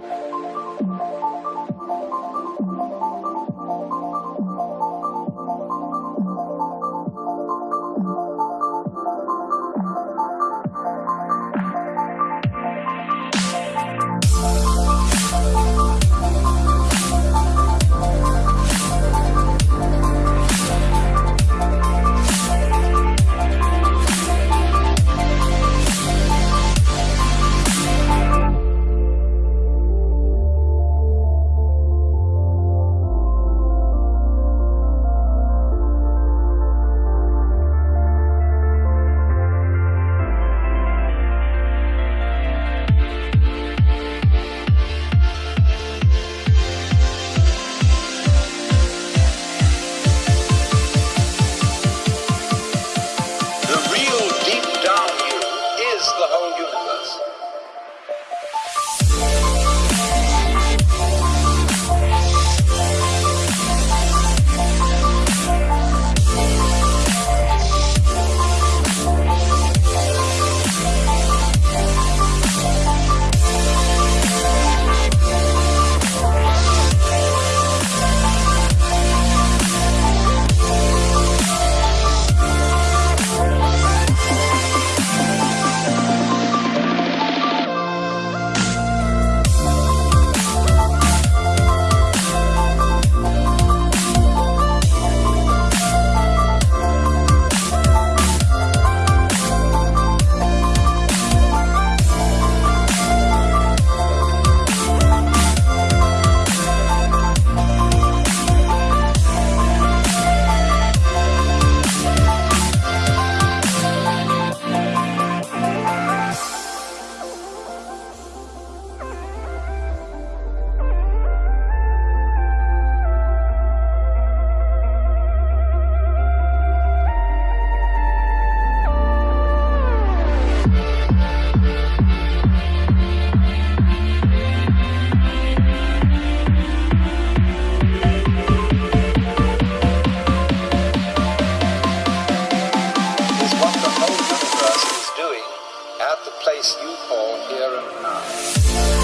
time. place you call here and now.